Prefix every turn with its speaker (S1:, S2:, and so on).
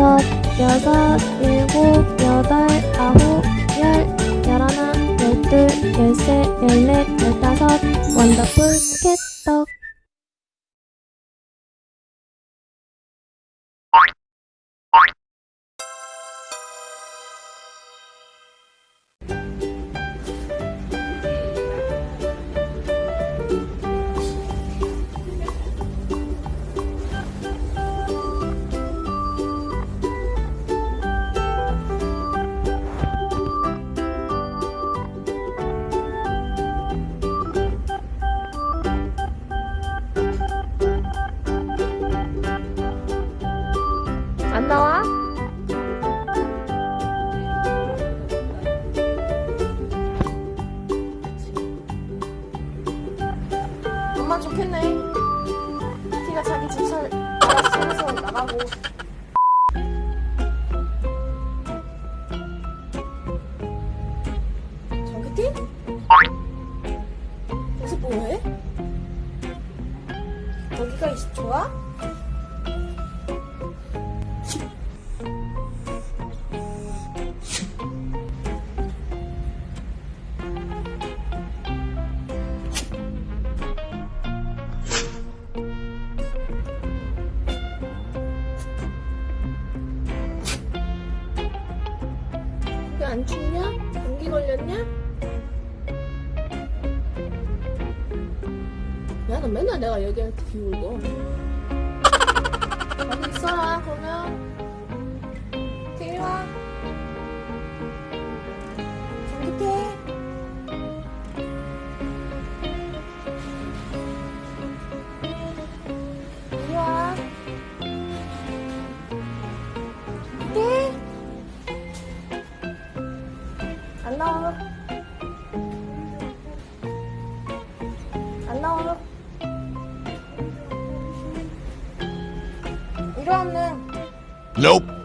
S1: 다섯, 여섯, 일곱, 여덟, 아홉, 열, 열하나, 열둘, 열셋, 열넷, 열다섯, 원더풀 캣떡. 좋겠네. 티가 자기 집살 알아서 나가고. 정규티? 여기서 뭐해? 여기가 이- 좋아? 안 춥냐? 감기 걸렸냐? 야, 너 맨날 내가 얘기할 때 비울고. 여기 있어라, 그러면. 나와. 안 나와. 얼른.
S2: Nope.